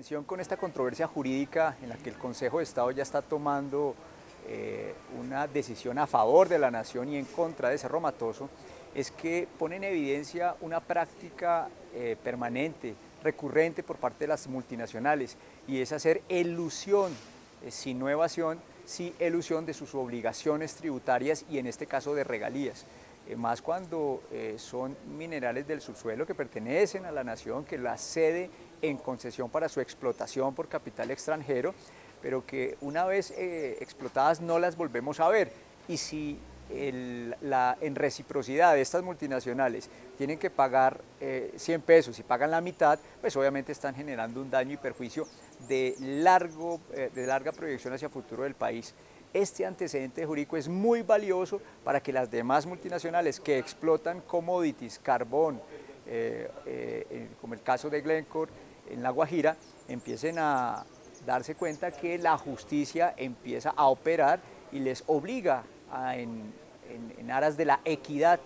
atención con esta controversia jurídica en la que el Consejo de Estado ya está tomando eh, una decisión a favor de la nación y en contra de Cerro Matoso, es que pone en evidencia una práctica eh, permanente, recurrente por parte de las multinacionales y es hacer elusión, eh, sin no evasión, sí elusión de sus obligaciones tributarias y en este caso de regalías. Eh, más cuando eh, son minerales del subsuelo que pertenecen a la nación, que la cede en concesión para su explotación por capital extranjero, pero que una vez eh, explotadas no las volvemos a ver. Y si la, en reciprocidad de estas multinacionales tienen que pagar 100 pesos y pagan la mitad, pues obviamente están generando un daño y perjuicio de, largo, de larga proyección hacia el futuro del país. Este antecedente jurídico es muy valioso para que las demás multinacionales que explotan commodities, carbón, eh, eh, como el caso de Glencore en La Guajira, empiecen a darse cuenta que la justicia empieza a operar y les obliga en, aras de la equidad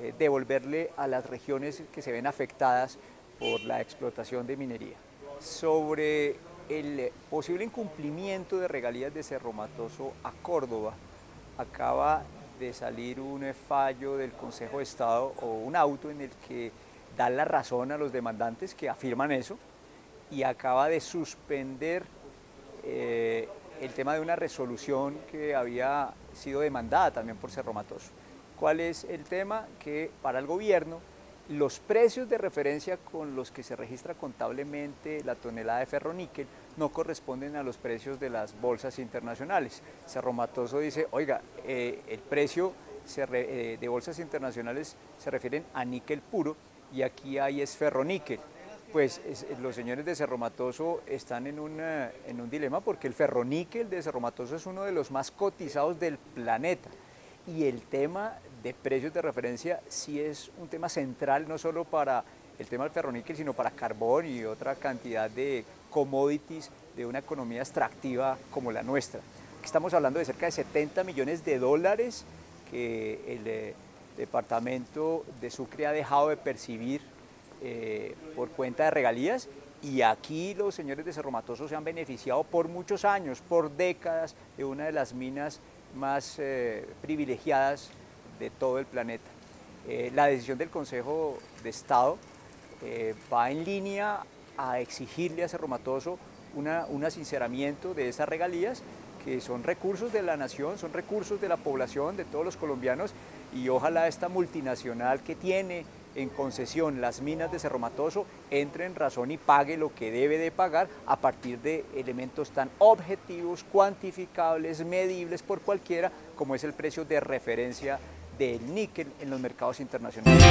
eh, devolverle a las regiones que se ven afectadas por la explotación de minería. Sobre el posible incumplimiento de regalías de Cerro Matoso a Córdoba. Acaba de salir un fallo del Consejo de Estado o un auto en el que da la razón a los demandantes que afirman eso y acaba de suspender eh, el tema de una resolución que había sido demandada también por Cerro Matoso. ¿Cuál es el tema? Que para el gobierno los precios de referencia con los que se registra contablemente la tonelada de ferroníquel no corresponden a los precios de las bolsas internacionales. Cerro Matoso dice, oiga, eh, el precio eh, de bolsas internacionales se refieren a níquel puro y aquí hay es ferroníquel. Pues los señores de Cerro Matoso están en, en un dilema porque el ferroníquel de Cerro Matoso es uno de los más cotizados del planeta y el tema de precios de referencia sí es un tema central, no solo para el tema del ferroníquel, sino para carbón y otra cantidad de commodities de una economía extractiva como la nuestra. estamos hablando de cerca de 70 millones de dólares que el eh, departamento de Sucre ha dejado de percibir eh, por cuenta de regalías y aquí los señores de Cerro Matoso se han beneficiado por muchos años, por décadas, de una de las minas más eh, privilegiadas de todo el planeta. Eh, la decisión del Consejo de Estado eh, va en línea a exigirle a Cerro Matoso un asinceramiento de esas regalías que son recursos de la nación, son recursos de la población, de todos los colombianos y ojalá esta multinacional que tiene en concesión las minas de Cerro Matoso entre en razón y pague lo que debe de pagar a partir de elementos tan objetivos, cuantificables, medibles por cualquiera como es el precio de referencia del níquel en los mercados internacionales.